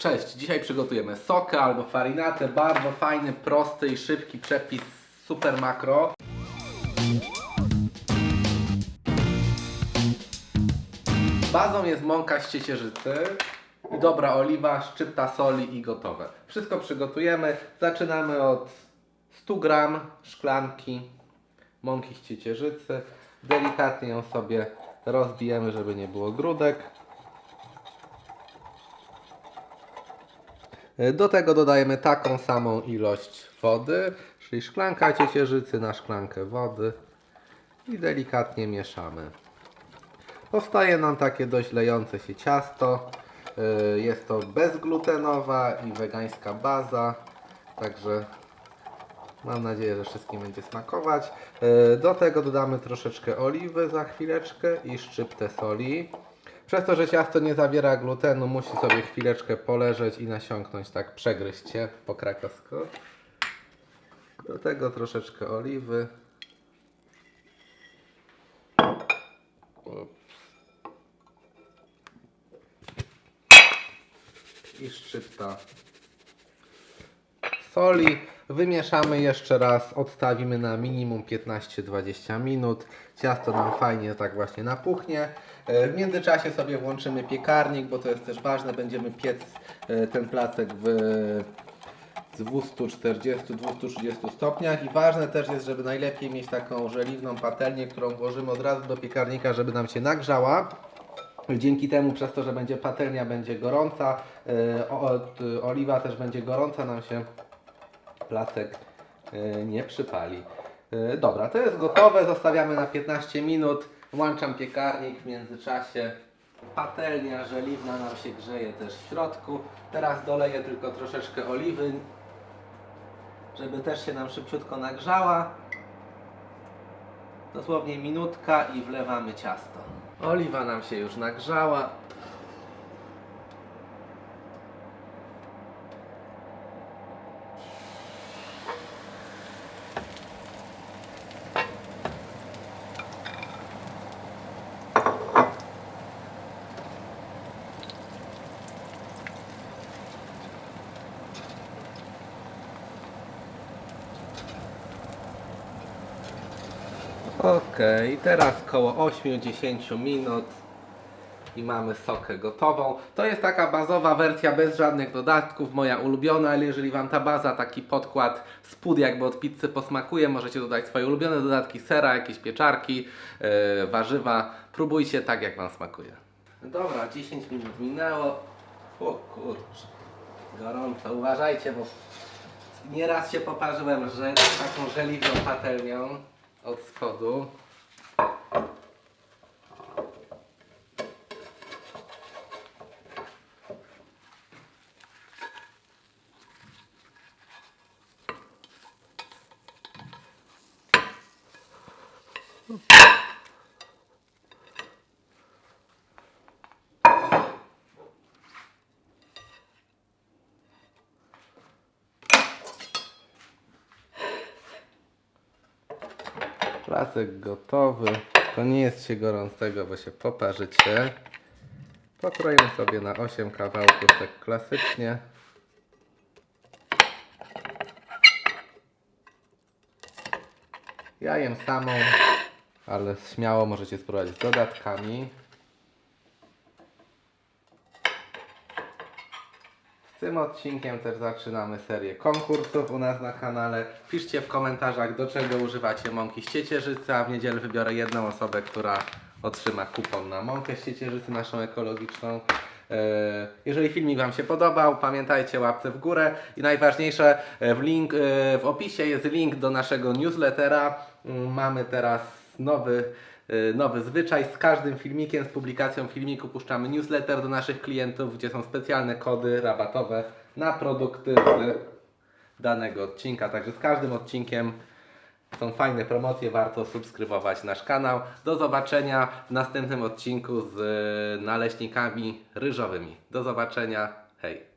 Cześć, dzisiaj przygotujemy sokę albo farinatę, bardzo fajny, prosty i szybki przepis super makro. Bazą jest mąka z ciecierzycy dobra oliwa, szczypta soli i gotowe. Wszystko przygotujemy. Zaczynamy od 100 gram szklanki mąki z ciecierzycy. Delikatnie ją sobie rozbijemy, żeby nie było grudek. Do tego dodajemy taką samą ilość wody, czyli szklanka ciecierzycy na szklankę wody i delikatnie mieszamy. Powstaje nam takie dość lejące się ciasto. Yy, Jest to bezglutenowa i wegańska baza, także mam nadzieję, że wszystkim będzie smakować. Yy, Do tego dodamy troszeczkę oliwy za chwileczkę i szczyptę soli. Przez to, że ciasto nie zawiera glutenu, musi sobie chwileczkę poleżeć i nasiąknąć, tak przegryźć się po krakowsku. Do tego troszeczkę oliwy. Ups. I szczypta soli. Wymieszamy jeszcze raz, odstawimy na minimum 15-20 minut. Ciasto nam fajnie tak właśnie napuchnie. E, W międzyczasie sobie włączymy piekarnik, bo to jest też ważne. Będziemy piec e, ten placek w 240-230 stopniach i ważne też jest, żeby najlepiej mieć taką żeliwną patelnię, którą włożymy od razu do piekarnika, żeby nam się nagrzała. Dzięki temu, przez to, że będzie patelnia będzie gorąca, e, oliwa też będzie gorąca, nam się placek e, nie przypali. E, Dobra, to jest gotowe, zostawiamy na 15 minut. Włączam piekarnik w międzyczasie. Patelnia żeliwna nam się grzeje też w środku. Teraz doleję tylko troszeczkę oliwy, żeby też się nam szybciutko nagrzała. Dosłownie minutka i wlewamy ciasto. Oliwa nam się już nagrzała. Okej, teraz koło 8-10 minut i mamy sokę gotową. To jest taka bazowa wersja bez żadnych dodatków, moja ulubiona, ale jeżeli Wam ta baza, taki podkład, spód jakby od pizzy posmakuje, możecie dodać swoje ulubione dodatki, sera, jakieś pieczarki, yy, warzywa. Próbujcie tak jak Wam smakuje. Dobra, 10 minut minęło. O kurczę, gorąco, uważajcie, bo nieraz się poparzyłem, że taką żeliwną patelnią od spodu. Placek gotowy. To nie jest się gorącego, bo się poparzycie. Pokroję sobie na 8 kawałków tak klasycznie. Ja jem samą, ale śmiało możecie spróbować z dodatkami. Tym odcinkiem też zaczynamy serię konkursów u nas na kanale. Piszcie w komentarzach, do czego używacie mąki z ciecierzycy, a w niedzielę wybiorę jedną osobę, która otrzyma kupon na mąkę z ciecierzycy, naszą ekologiczną. E, Jeżeli filmik Wam się podobał, pamiętajcie łapce w górę i najważniejsze, e, w, link, e, w opisie jest link do naszego newslettera. Mm, Mamy teraz nowy y, nowy zwyczaj. Z każdym filmikiem, z publikacją filmiku puszczamy newsletter do naszych klientów, gdzie są specjalne kody rabatowe na produkty z danego odcinka. Także z każdym odcinkiem są fajne promocje, warto subskrybować nasz kanał. Do zobaczenia w następnym odcinku z y, naleśnikami ryżowymi. Do zobaczenia, hej!